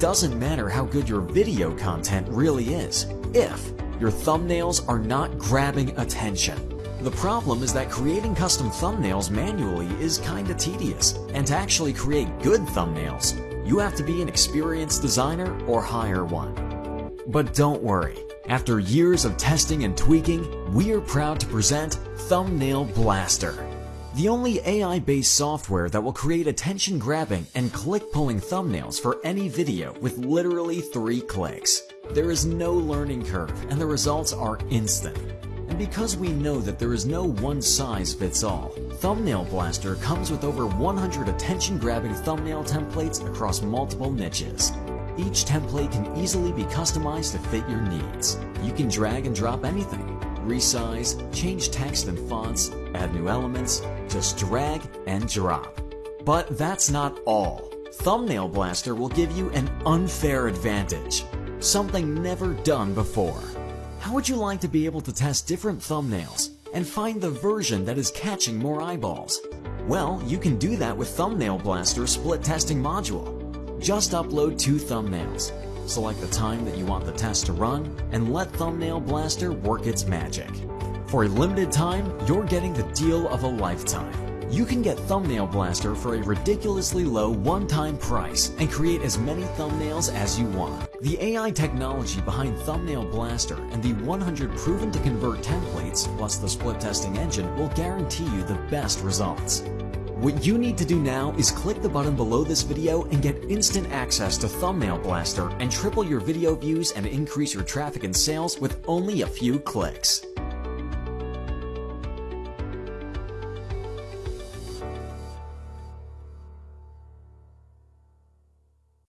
doesn't matter how good your video content really is, if your thumbnails are not grabbing attention. The problem is that creating custom thumbnails manually is kinda tedious, and to actually create good thumbnails, you have to be an experienced designer or hire one. But don't worry, after years of testing and tweaking, we are proud to present Thumbnail Blaster. The only AI-based software that will create attention-grabbing and click-pulling thumbnails for any video with literally three clicks. There is no learning curve and the results are instant. And because we know that there is no one-size-fits-all, Thumbnail Blaster comes with over 100 attention-grabbing thumbnail templates across multiple niches. Each template can easily be customized to fit your needs. You can drag and drop anything, resize, change text and fonts, add new elements, just drag and drop. But that's not all. Thumbnail Blaster will give you an unfair advantage, something never done before. How would you like to be able to test different thumbnails and find the version that is catching more eyeballs? Well, you can do that with Thumbnail Blaster Split Testing Module. Just upload two thumbnails. Select the time that you want the test to run and let Thumbnail Blaster work its magic. For a limited time, you're getting the deal of a lifetime. You can get Thumbnail Blaster for a ridiculously low one-time price and create as many thumbnails as you want. The AI technology behind Thumbnail Blaster and the 100 proven to convert templates plus the split testing engine will guarantee you the best results. What you need to do now is click the button below this video and get instant access to Thumbnail Blaster and triple your video views and increase your traffic and sales with only a few clicks.